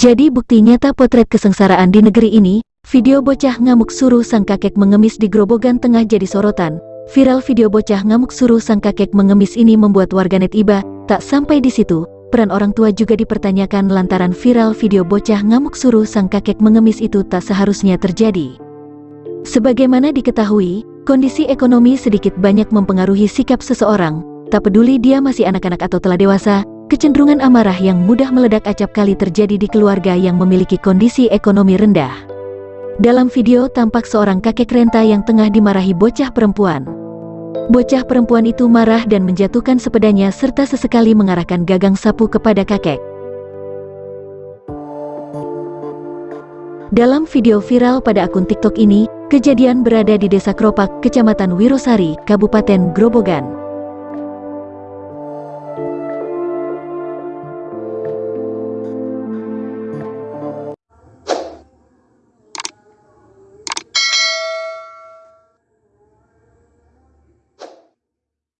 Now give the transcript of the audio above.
Jadi bukti nyata potret kesengsaraan di negeri ini, video bocah ngamuk suruh sang kakek mengemis di Grobogan tengah jadi sorotan. Viral video bocah ngamuk suruh sang kakek mengemis ini membuat warganet iba, tak sampai di situ, peran orang tua juga dipertanyakan lantaran viral video bocah ngamuk suruh sang kakek mengemis itu tak seharusnya terjadi. Sebagaimana diketahui, kondisi ekonomi sedikit banyak mempengaruhi sikap seseorang, tak peduli dia masih anak-anak atau telah dewasa, Kecenderungan amarah yang mudah meledak acap kali terjadi di keluarga yang memiliki kondisi ekonomi rendah. Dalam video tampak seorang kakek renta yang tengah dimarahi bocah perempuan. Bocah perempuan itu marah dan menjatuhkan sepedanya serta sesekali mengarahkan gagang sapu kepada kakek. Dalam video viral pada akun TikTok ini, kejadian berada di Desa Kropak, Kecamatan Wirosari, Kabupaten Grobogan.